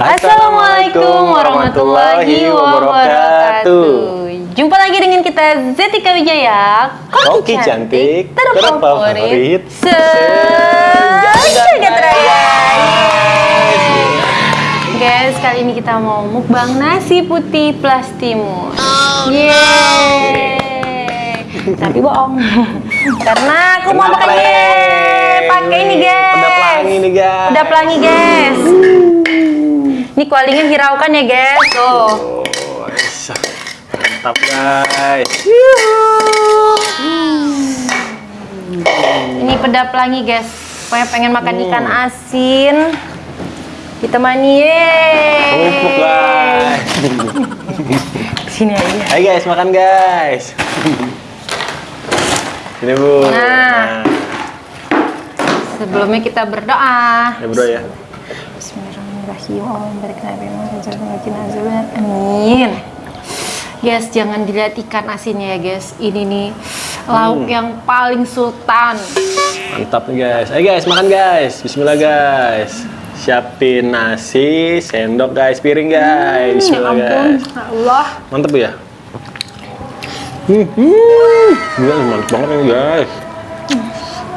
Assalamualaikum warahmatullahi wabarakatuh. Jumpa lagi dengan kita Zetika Wijaya, Koki cantik terfavorit raya. Guys, kali ini kita mau mukbang nasi putih plus timun. Yeay. Tapi bohong. Karena aku mau pakai pakai ini guys. Udah pelangi nih guys. Udah pelangi guys. Ini kualinya hiraukan ya guys. Tuh. Oh. Mantap guys. Ini peda pelangi guys. Pokoknya pengen makan Hmm. ikan asin. Ditemani yeay. Empuk guys. Sini aja. Hai guys, makan guys. Ini bu. Nah. Sebelumnya kita berdoa. Ya bro ya. Bismillahirrahmanirrahim. Allahumma barik lana fi ma razaqtana. Amin. Guys, jangan dilihat ikan asinnya ya guys. Ini nih lauk Hmm. yang paling sultan. Mantap nih guys. Ayo guys, makan guys. Bismillah guys. Siapin nasi, sendok guys, piring guys. Bismillah ya ampun, guys. Allah. Mantap ya. Hmm, hmm. Gila, mantap banget ini guys.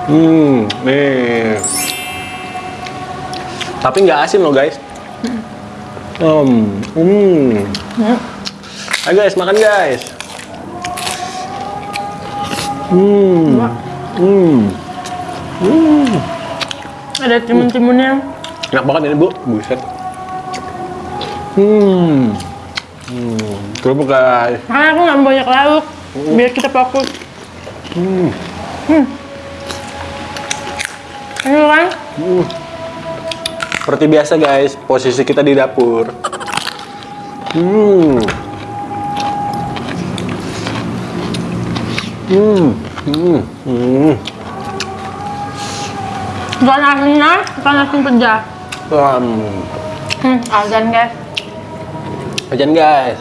Hmm, nih. Tapi nggak asin loh guys. Hmm, hmm. Ayo guys, makan guys. Hmm, hmm. Ada timun-timunnya. Enak banget ini bu, buset. Hmm, hmm. Kerupuk guys. Karena aku nggak banyak lauk. Biar kita fokus. Hmm. Ini kan? Uh. Seperti biasa guys, posisi kita di dapur. Hmm. Hmm. Hmm. Hmm. Ikan asinnya, ikan asin pecah. Hmm. Hmm, azan guys. Ajan guys.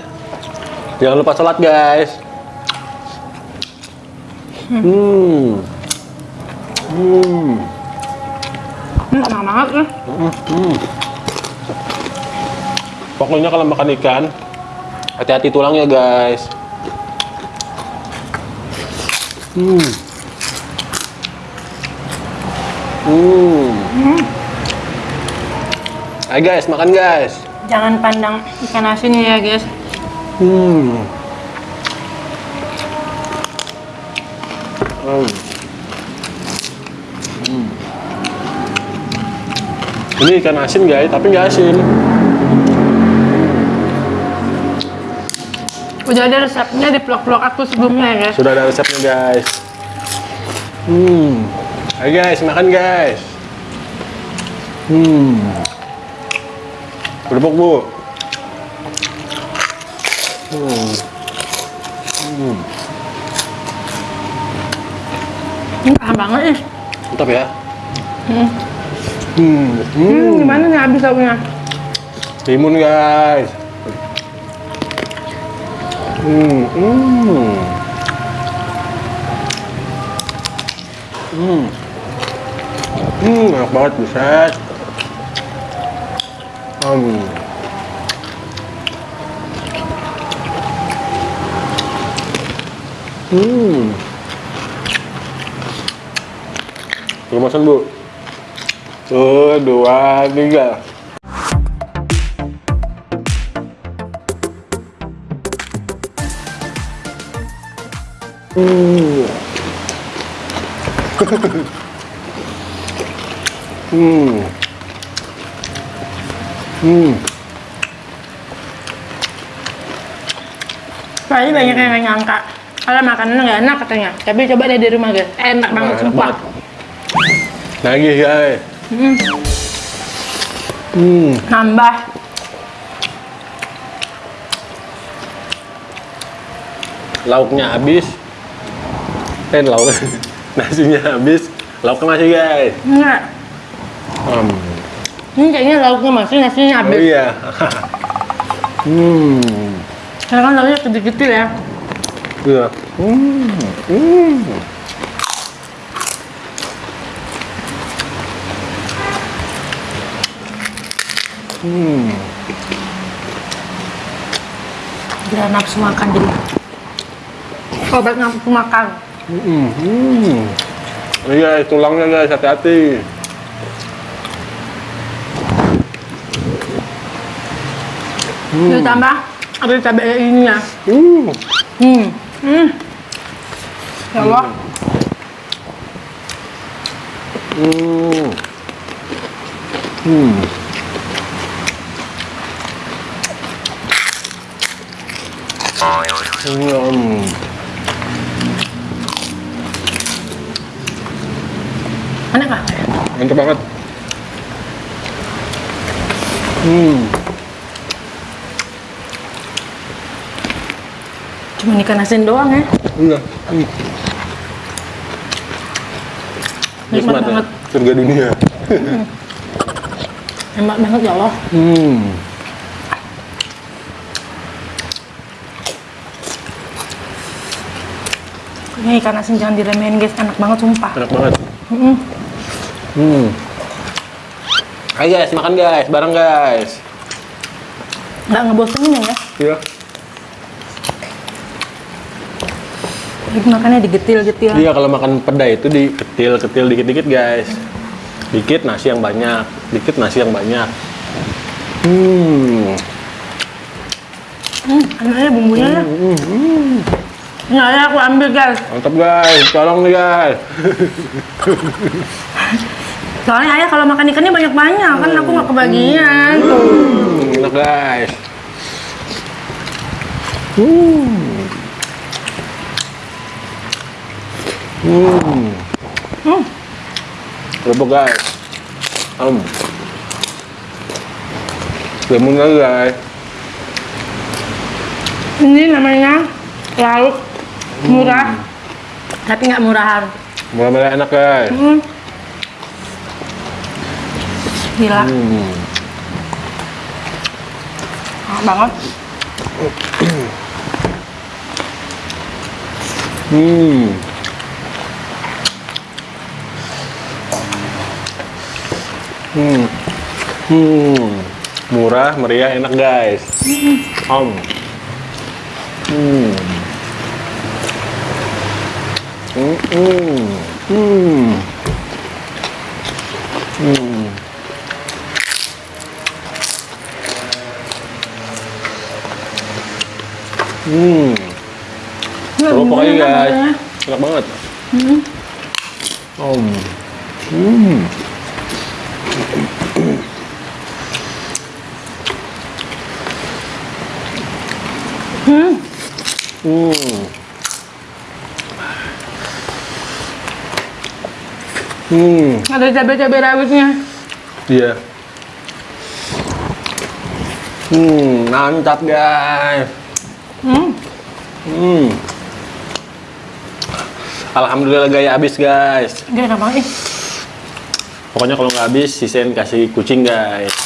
Jangan lupa sholat guys. Hmm. Hmm. Hmm, enak banget ya. Hmm. Pokoknya kalau makan ikan, hati-hati tulangnya guys. Hmm. Hmm. Ayo guys, makan guys. Jangan pandang ikan asinnya ya guys. Hmm. Hmm. Hmm. Ini ikan asin guys, tapi nggak asin. Udah ada resepnya di vlog-vlog aku sebelumnya ya guys. Sudah ada resepnya guys. Hmm. Ayo guys, makan guys. Hmm. Kerupuk bu. Hmm. Hmm. Ini paham banget nih. Mantap ya. Hmm. Hmm. Hmm, Hmm. gimana nih habis lauknya? Timun guys. Hmm. Hmm. Hmm. Hmm, enak banget buset. Hmm. Hmm. Kemasan bu. Tuh, dua, tiga. Hmm. hmm. Hmm. Banyak yang nyangka kalau makanannya nggak enak katanya. Tapi coba deh di rumah guys, enak banget sumpah. Lagi guys. Hmm, Hmm. nambah. Lauknya habis. Eh, lauk. Nasinya habis. Lauknya masih guys. Enggak. Hmm. Ini kayaknya lauknya masih, nasinya Oh habis. iya. hmm. Karena kan lauknya kecil-kecil ya. Iya. Hmm. Hmm. Hmm. Gila nafsu makan jadi. Obat nafsu makan. Hmm. Hmm. Iya, tulangnya guys, hati-hati. Ditambah ada cabai ini ya. Uh. Hmm. Hmm. Ya Allah. Hmm. Hmm. Hmm. Enak kah? Mantap banget. Hmm. Cuma ikan asin doang ya. Iya. Hmm. Nikmat ya. banget. Surga dunia. Enak banget ya Allah. Hmm. Ini ikan asin jangan diremehin guys, enak banget sumpah. Enak banget. Mm. Hmm. Ayo guys, makan guys, bareng guys. Nggak ngebosenin ya. Iya. Jadi makannya digetil-getil. Iya, kalau makan peda itu diketil-ketil dikit-dikit guys. Dikit nasi yang banyak, dikit nasi yang banyak. Hmm. Hmm, enaknya bumbunya ya. Hmm, hmm. Nah, ya aku ambil guys. Mantap guys, tolong nih guys. Soalnya ayah kalau makan ikannya banyak-banyak kan aku nggak kebagian. Tuh. Hmm, enak guys. Hmm. Hmm. Hmm. Kerupuk guys. Um. Lemon lagi guys. Ini namanya lauk murah, tapi nggak murahan. Mulai-mulai enak guys. Hmm. Gila, Hmm. enak banget. Hmm. Hmm. Hmm. Murah, meriah, enak guys. Om. Hmm. Hmm. Hmm. Hmm. Hmm. Hmm. Ini Kerupuk aja bumbunya guys. namanya. Enak banget. Hmm. Om. Hmm. Hmm. Hmm. Hmm. Ada cabai-cabai rawitnya. Iya. Hmm, mantap guys. Hmm. Hmm. Alhamdulillah gaya habis guys. Banget ih. Pokoknya kalau nggak habis, sisain kasih kucing guys.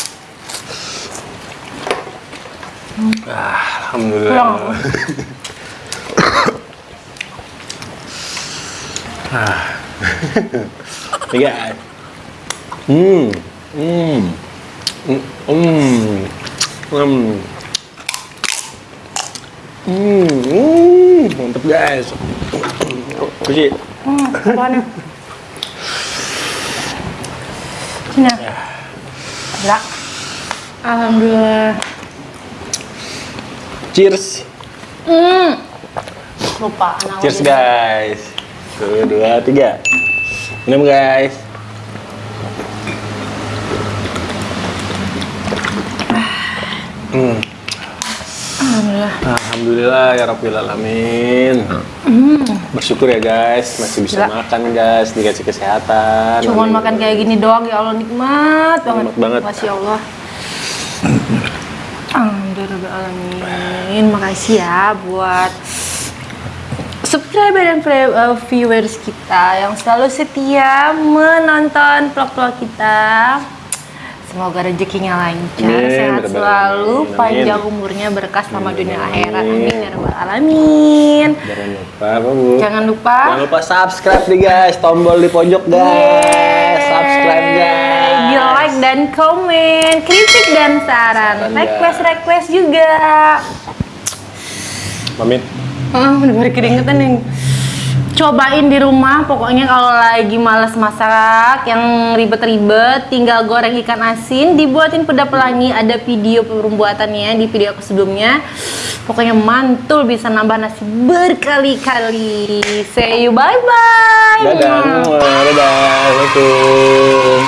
Ah, Alhamdulillah. Ah. Nih guys. Hmm. Hmm. Hmm. Hmm. Hmm. Mantap guys. Kuci. Hmm, apaan ya? Sini ya. Gila. Alhamdulillah. Cheers. Hmm. Lupa Cheers guys. Satu, dua, tiga. Minum guys. Hmm. Alhamdulillah. Alhamdulillah ya Rabbil Alamin. Bersyukur ya guys, masih bisa Gila. makan guys, dikasih kesehatan. Cuman Amin. makan kayak gini doang ya Allah nikmat banget. Nikmat banget. Masya Allah. Alhamdulillah. Makasih ya buat subscriber dan uh, viewers kita yang selalu setia menonton vlog-vlog kita. Semoga rezekinya lancar, Amin, sehat selalu, Amin. panjang umurnya, berkah sama dunia akhirat. Amin. Ya rabbal alamin. Jangan lupa, Bu? Jangan lupa Jangan lupa subscribe nih guys, tombol di pojok guys. Yeay. Subscribe guys. Di like dan komen, kritik dan saran, Saran, request guys. request juga. Pamit. Oh, udah keringetan nih. Cobain di rumah, pokoknya kalau lagi males masak yang ribet-ribet, tinggal goreng ikan asin, dibuatin peda pelangi, ada video pembuatannya di video aku sebelumnya. Pokoknya mantul bisa nambah nasi berkali-kali. See you. Dadah, semua. dadah, assalamualaikum.